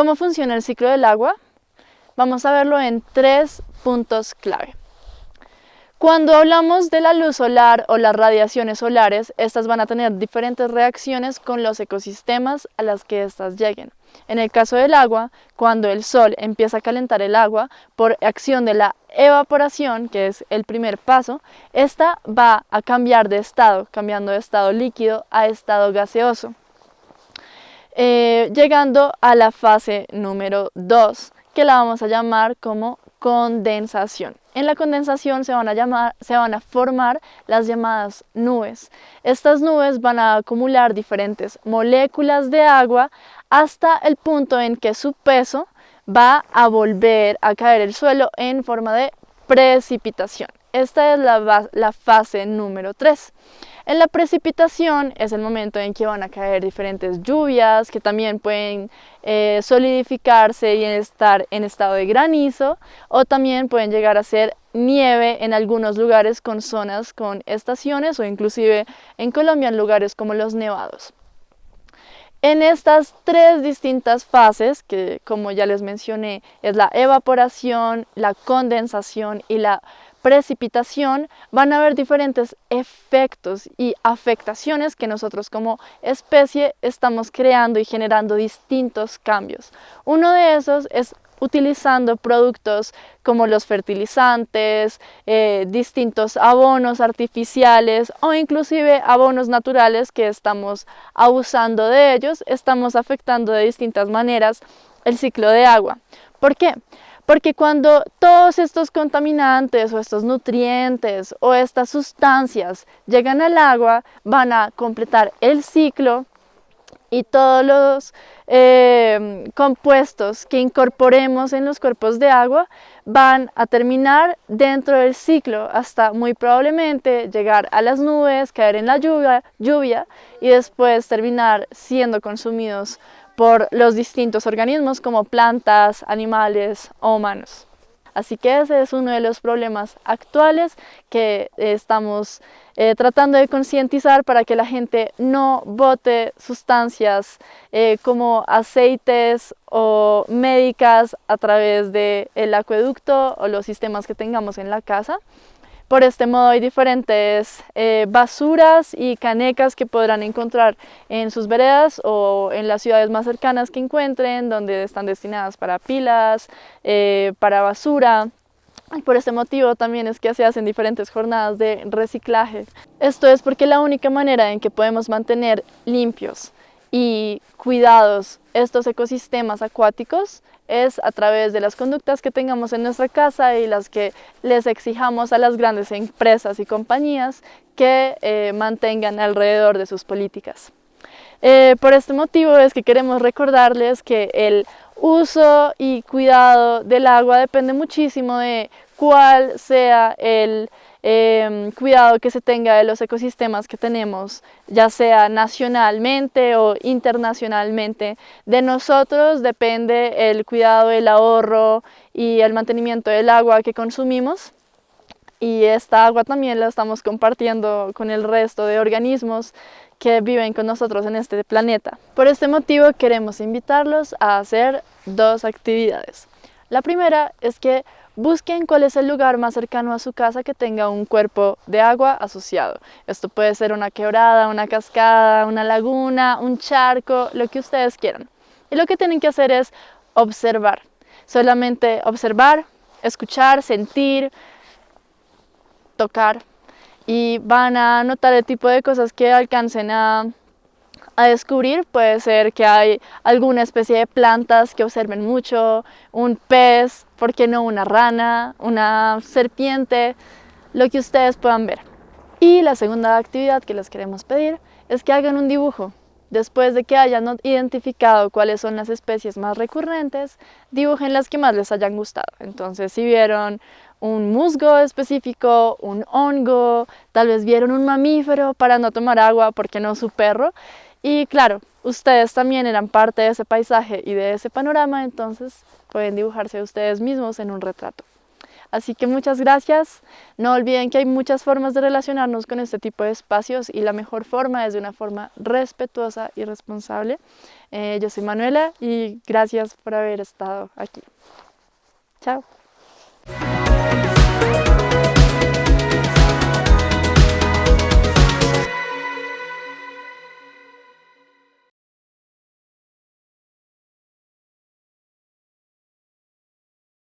¿Cómo funciona el ciclo del agua? Vamos a verlo en tres puntos clave. Cuando hablamos de la luz solar o las radiaciones solares, estas van a tener diferentes reacciones con los ecosistemas a las que éstas lleguen. En el caso del agua, cuando el sol empieza a calentar el agua por acción de la evaporación, que es el primer paso, esta va a cambiar de estado, cambiando de estado líquido a estado gaseoso, eh, llegando a la fase número 2, que la vamos a llamar como condensación. En la condensación se van, a llamar, se van a formar las llamadas nubes. Estas nubes van a acumular diferentes moléculas de agua hasta el punto en que su peso va a volver a caer el suelo en forma de precipitación. Esta es la, fase número 3. En la precipitación es el momento en que van a caer diferentes lluvias que también pueden eh, solidificarse y estar en estado de granizo o también pueden llegar a ser nieve en algunos lugares con zonas con estaciones o inclusive en Colombia en lugares como los nevados. En estas tres distintas fases, que como ya les mencioné, es la evaporación, la condensación y la precipitación, van a haber diferentes efectos y afectaciones que nosotros como especie estamos creando y generando distintos cambios. Uno de esos es utilizando productos como los fertilizantes, eh, distintos abonos artificiales o inclusive abonos naturales que estamos abusando de ellos, estamos afectando de distintas maneras el ciclo de agua. ¿Por qué? Porque cuando todos estos contaminantes o estos nutrientes o estas sustancias llegan al agua, van a completar el ciclo y todos los eh, compuestos que incorporemos en los cuerpos de agua van a terminar dentro del ciclo hasta muy probablemente llegar a las nubes, caer en la lluvia y después terminar siendo consumidos por los distintos organismos como plantas, animales o humanos. Así que ese es uno de los problemas actuales que estamos eh, tratando de concientizar para que la gente no bote sustancias eh, como aceites o médicas a través del acueducto o los sistemas que tengamos en la casa, por este modo hay diferentes eh, basuras y canecas que podrán encontrar en sus veredas o en las ciudades más cercanas que encuentren, donde están destinadas para pilas, eh, para basura. por este motivo también es que se hacen diferentes jornadas de reciclaje. Esto es porque la única manera en que podemos mantener limpios y cuidados estos ecosistemas acuáticos es a través de las conductas que tengamos en nuestra casa y las que les exijamos a las grandes empresas y compañías que eh, mantengan alrededor de sus políticas. Eh, por este motivo es que queremos recordarles que el uso y cuidado del agua depende muchísimo de cuál sea el Em, cuidado que se tenga de los ecosistemas que tenemos, ya sea nacionalmente o internacionalmente. De nosotros depende el cuidado, el ahorro y el mantenimiento del agua que consumimos y esta agua también la estamos compartiendo con el resto de organismos que viven con nosotros en este planeta. Por este motivo queremos invitarlos a hacer dos actividades. La primera es que Busquen cuál es el lugar más cercano a su casa que tenga un cuerpo de agua asociado. Esto puede ser una quebrada, una cascada, una laguna, un charco, lo que ustedes quieran. Y lo que tienen que hacer es observar. Solamente observar, escuchar, sentir, tocar. Y van a notar el tipo de cosas que alcancen a a descubrir puede ser que hay alguna especie de plantas que observen mucho, un pez, ¿por qué no una rana, una serpiente? Lo que ustedes puedan ver. Y la segunda actividad que les queremos pedir es que hagan un dibujo. Después de que hayan identificado cuáles son las especies más recurrentes, dibujen las que más les hayan gustado. Entonces, si vieron un musgo específico, un hongo, tal vez vieron un mamífero para no tomar agua porque no su perro, y claro, ustedes también eran parte de ese paisaje y de ese panorama, entonces pueden dibujarse ustedes mismos en un retrato. Así que muchas gracias. No olviden que hay muchas formas de relacionarnos con este tipo de espacios y la mejor forma es de una forma respetuosa y responsable. Eh, yo soy Manuela y gracias por haber estado aquí. Chao.